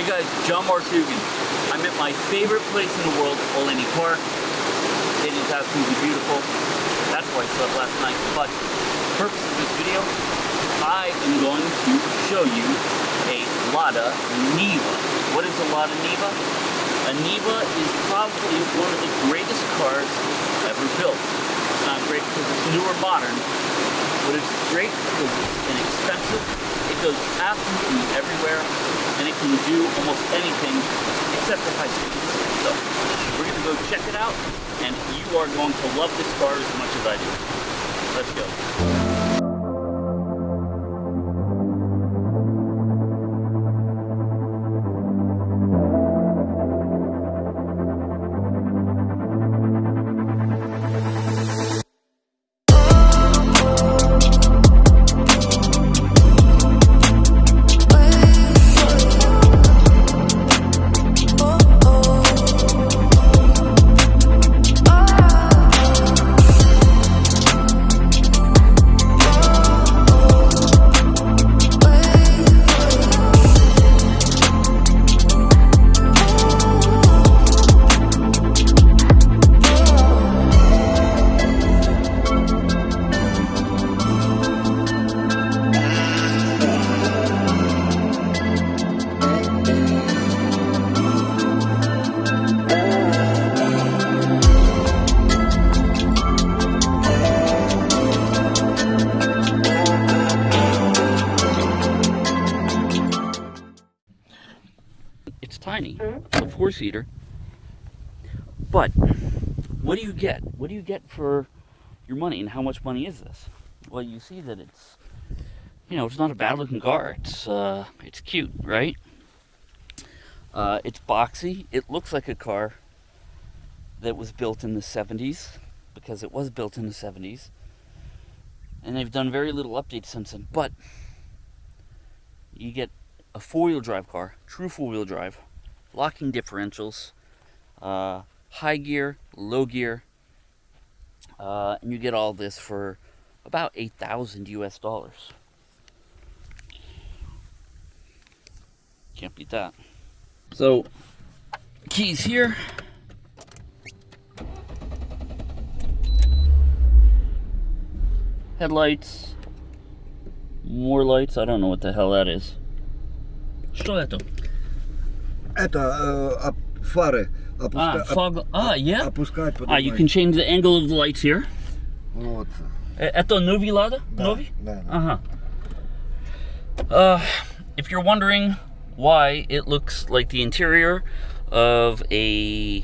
Hey guys, John Mark Dougan. I'm at my favorite place in the world, Oleney Park. It is absolutely beautiful. That's why I slept last night. But purpose of this video, I am going to show you a Lada Niva. What is a Lada Niva? A Niva is probably one of the greatest cars ever built. It's not great because it's new or modern, but it's great because it's inexpensive. Goes absolutely everywhere, and it can do almost anything except for high speed. So we're gonna go check it out, and you are going to love this car as much as I do. Let's go. Four-seater. But what do you get? What do you get for your money, and how much money is this? Well, you see that it's, you know, it's not a bad-looking car. It's uh, it's cute, right? Uh, it's boxy. It looks like a car that was built in the 70s because it was built in the 70s. And they've done very little updates since then. But you get a four-wheel drive car, true four-wheel drive, locking differentials, uh, high gear, low gear, uh, and you get all this for about 8,000 US dollars. Can't beat that. So, keys here. Headlights. More lights. I don't know what the hell that is. Что это? Это э, оп- фары Ah, опуска- оп- fog. Ah, yeah. опускать Ah, you поднимать. can change the angle of the lights here. Вот. Eh, Это новый Lada? Да, Новый? да, да. Uh-huh. Uh, if you're wondering why it looks like the interior of a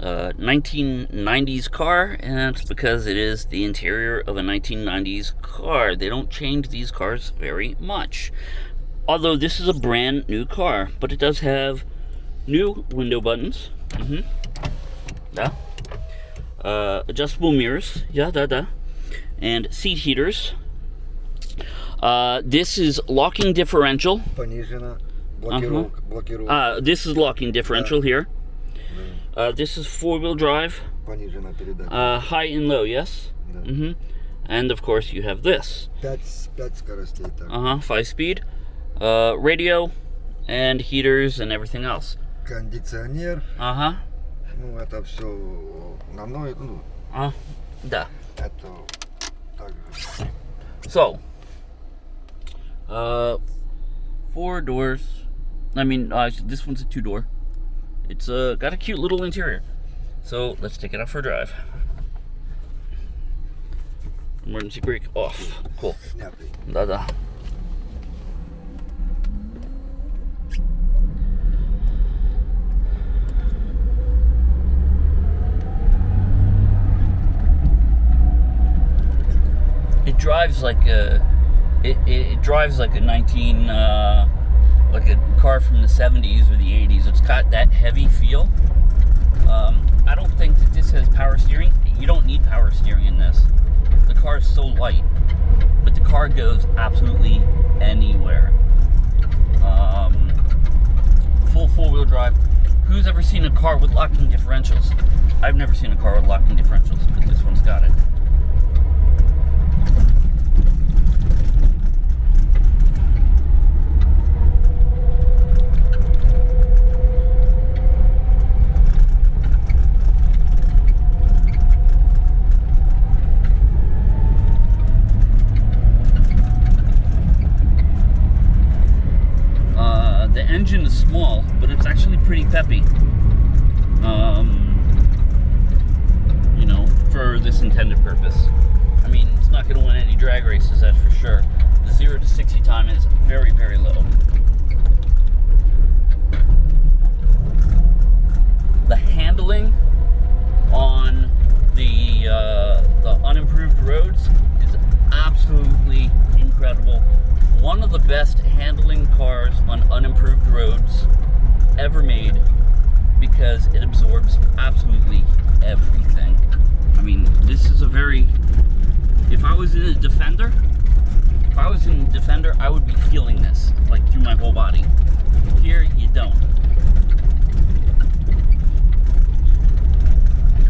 uh, 1990s car, and it's because it is the interior of a 1990s car. They don't change these cars very much. Although this is a brand new car, but it does have new window buttons. hmm Yeah. Uh, adjustable mirrors. Yeah, da da. And seat heaters. Uh, this is locking differential. Понижена. Блокировка. Блокировка. Uh, this is locking differential here. Uh, this is four-wheel drive, Понижена передача. uh, high and low, yes. Да. hmm And of course you have this. Пять, пять скоростей так. Uh huh. Five speed, uh, radio, and heaters and everything else. Кондиционер. Uh huh. Ну, это все на мной. Ну, Uh, да. это также. So, uh, four doors. I mean, uh, this one's a two door. It's uh, got a cute little interior. So let's take it out for a drive. Emergency brake off. Cool. Снятый. Drives like a, it, it, it drives like a 19, uh, like a car from the 70s or the 80s. It's got that heavy feel. Um, I don't think that this has power steering. You don't need power steering in this. The car is so light but the car goes absolutely anywhere. Um, full four-wheel drive. Who's ever seen a car with locking differentials? I've never seen a car with locking differentials, but this one's got it. engine is small, but it's actually pretty peppy. Um, you know, for this intended purpose. I mean, it's not going to win any drag races, that's for sure. The 0 to 60 time is very, very low. The handling on the uh, the unimproved roads is absolutely incredible. One of the best handling cars on unimproved roads ever made because it absorbs absolutely everything. I mean, this is a very. If I was in a Defender, if I was in Defender, I would be feeling this like through my whole body. Here, you don't.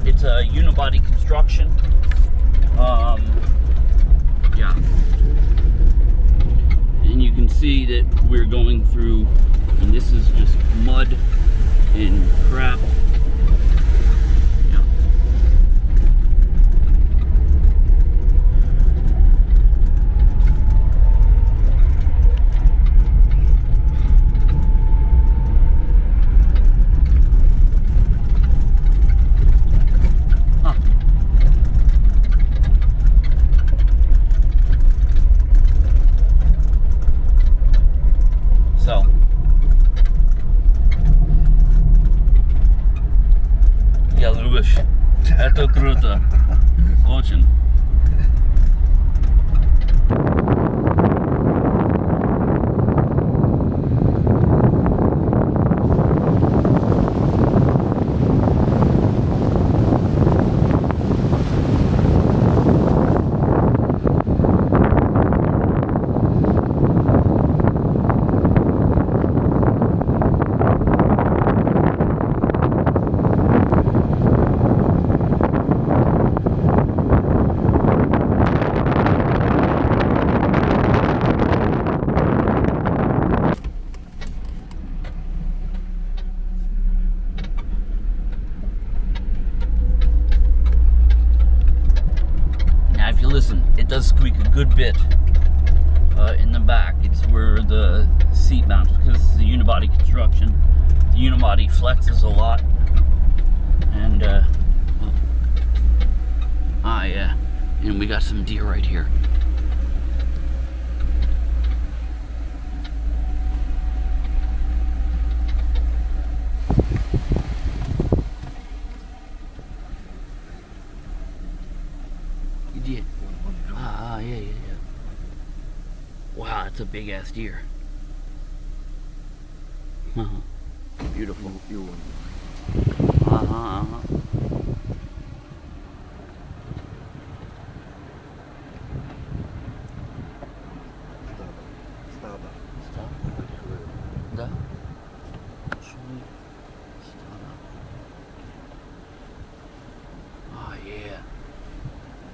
It's a unibody construction. Um, yeah. Can see that we're going through, and this is just mud and crap. Construction. The unibody flexes a lot, and uh, ah, yeah, and we got some deer right here. You ah, yeah, yeah, yeah. Wow, that's a big ass deer. Uh -huh. Beautiful. Beautiful. Uh -huh, uh -huh.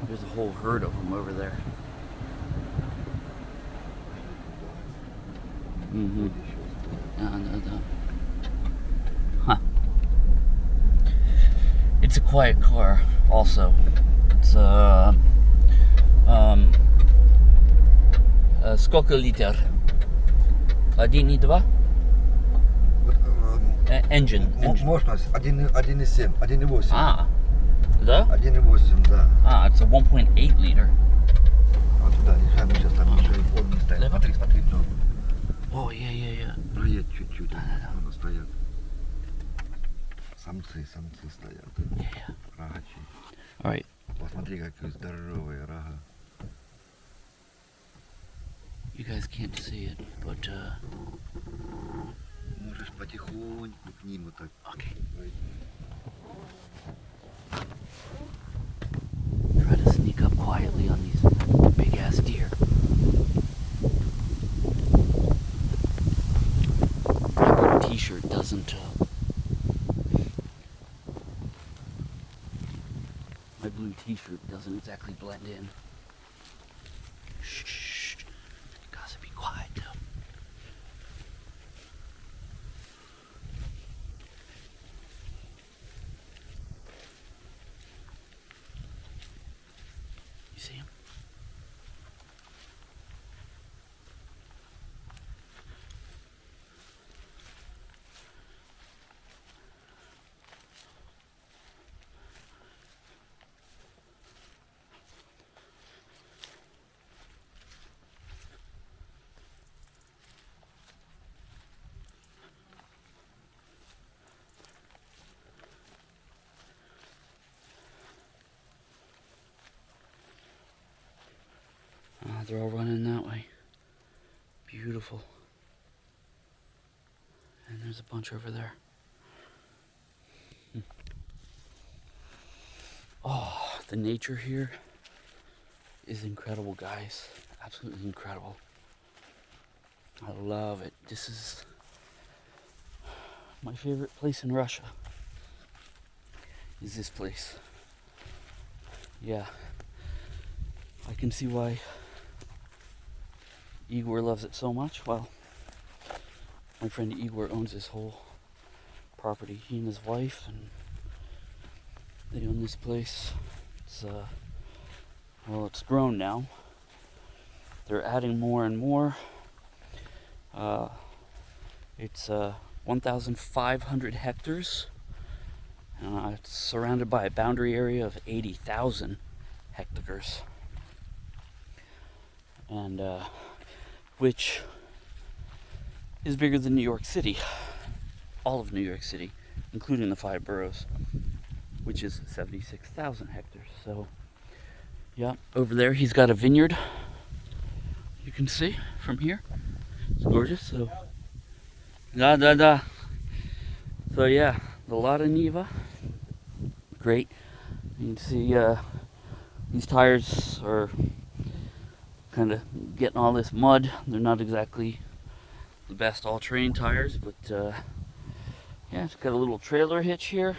There's a whole herd of them over there. Mm -hmm. quiet car, also. It's uh, um, uh, сколько литр? Один и два? Э, Engine. engine. Мощность 1,7, 1,8. А, да? 1,8, да. А, it's a 1.8 liter. Вот туда, решаем, сейчас там еще и подни стоят. Лево. Смотри, смотри, Джон. О, yeah, yeah, yeah. Проедь чуть-чуть. Да-да-да. Вон стоят. Самцы, самцы стоят. Yeah, yeah. Рогачи. All right. Посмотри, какие здоровые рога. You guys can't see it, but uh, Можешь потихоньку к ним вот так okay. пройти. Try to sneak up quietly on these big ass deer. My blue t-shirt doesn't. Uh, t-shirt doesn't exactly blend in. Shh. shh, shh. Gotta be quiet though. You see him? They're all running that way. Beautiful. And there's a bunch over there. Hmm. Oh, the nature here is incredible, guys. Absolutely incredible. I love it. This is my favorite place in Russia. Is this place. Yeah. I can see why Igor loves it so much. Well, my friend Igor owns this whole property. He and his wife, and they own this place. It's uh, well, it's grown now. They're adding more and more. Uh, it's uh, 1,500 hectares. Uh, it's surrounded by a boundary area of 80,000 hectares. And uh, which is bigger than New York City. All of New York City, including the five boroughs, which is 76,000 hectares. So, yeah, over there he's got a vineyard. You can see from here. It's gorgeous. So, da da da. So yeah, the Lada Niva, great. You can see uh, these tires are kind of getting all this mud. They're not exactly the best all-terrain tires, but uh, yeah, it's got a little trailer hitch here.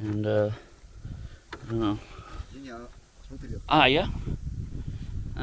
And, uh, I don't know. Ah, yeah?